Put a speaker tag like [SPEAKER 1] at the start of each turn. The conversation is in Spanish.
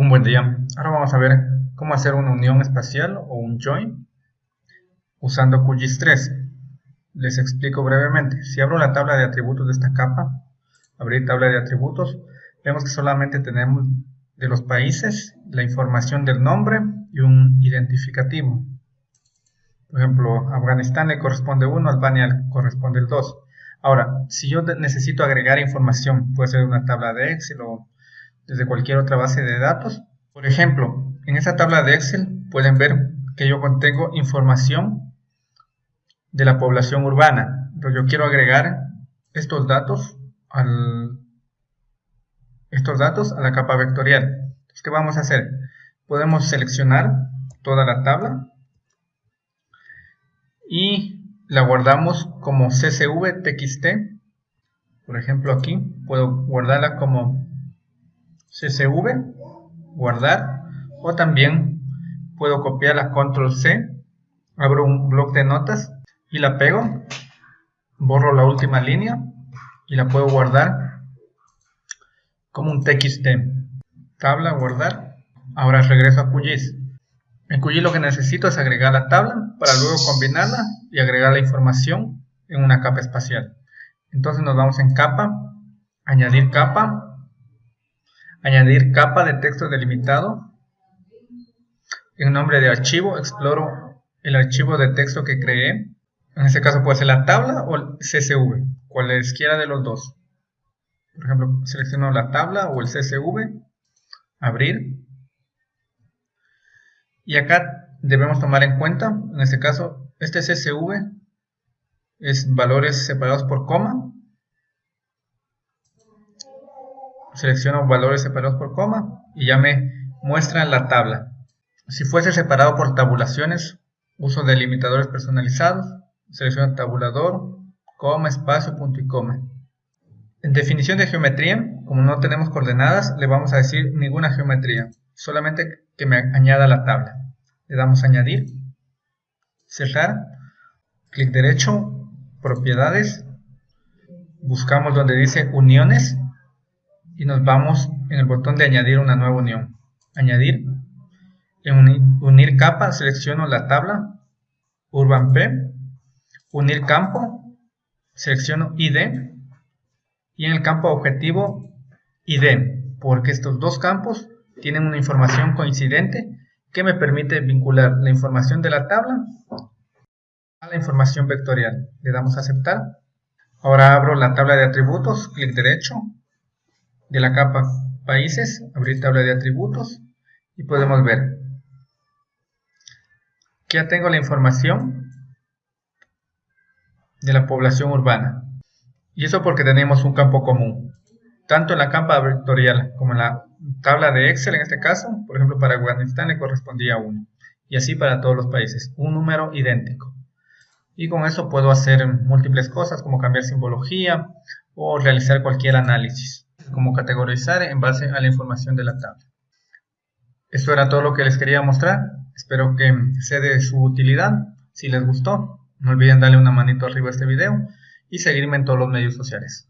[SPEAKER 1] Un buen día. Ahora vamos a ver cómo hacer una unión espacial o un join usando QGIS 3. Les explico brevemente. Si abro la tabla de atributos de esta capa, abrir tabla de atributos, vemos que solamente tenemos de los países la información del nombre y un identificativo. Por ejemplo, Afganistán le corresponde 1, Albania le corresponde el 2. Ahora, si yo necesito agregar información, puede ser una tabla de Excel o desde cualquier otra base de datos. Por ejemplo, en esta tabla de Excel pueden ver que yo contengo información de la población urbana. Entonces yo quiero agregar estos datos al, estos datos a la capa vectorial. Entonces, ¿qué vamos a hacer? Podemos seleccionar toda la tabla y la guardamos como CSV TXT. Por ejemplo aquí puedo guardarla como CSV, guardar, o también puedo copiar la control C, abro un bloc de notas y la pego, borro la última línea y la puedo guardar como un TXT. Tabla, guardar. Ahora regreso a QGIS. En QGIS lo que necesito es agregar la tabla para luego combinarla y agregar la información en una capa espacial. Entonces nos vamos en capa, añadir capa, añadir capa de texto delimitado. En nombre de archivo exploro el archivo de texto que creé. En este caso puede ser la tabla o el CSV, cualesquiera de los dos. Por ejemplo, selecciono la tabla o el CSV, abrir. Y acá debemos tomar en cuenta, en este caso, este CSV es valores separados por coma selecciono valores separados por coma y ya me muestra la tabla. Si fuese separado por tabulaciones, uso delimitadores personalizados, selecciono tabulador, coma, espacio, punto y coma. En definición de geometría, como no tenemos coordenadas, le vamos a decir ninguna geometría, solamente que me añada la tabla. Le damos añadir, cerrar, clic derecho, propiedades, buscamos donde dice uniones y nos vamos en el botón de añadir una nueva unión. Añadir. En unir, capa selecciono la tabla Urban P. Unir campo. Selecciono ID. Y en el campo objetivo ID. Porque estos dos campos tienen una información coincidente que me permite vincular la información de la tabla a la información vectorial. Le damos a aceptar. Ahora abro la tabla de atributos, clic derecho, de la capa países, abrir tabla de atributos y podemos ver que ya tengo la información de la población urbana. Y eso porque tenemos un campo común. Tanto en la capa vectorial como en la tabla de Excel en este caso, por ejemplo para Afganistán le correspondía 1. Y así para todos los países, un número idéntico. Y con eso puedo hacer múltiples cosas como cambiar simbología o realizar cualquier análisis como categorizar en base a la información de la tabla. Esto era todo lo que les quería mostrar. Espero que sea de su utilidad. Si les gustó, no olviden darle una manito arriba a este video y seguirme en todos los medios sociales.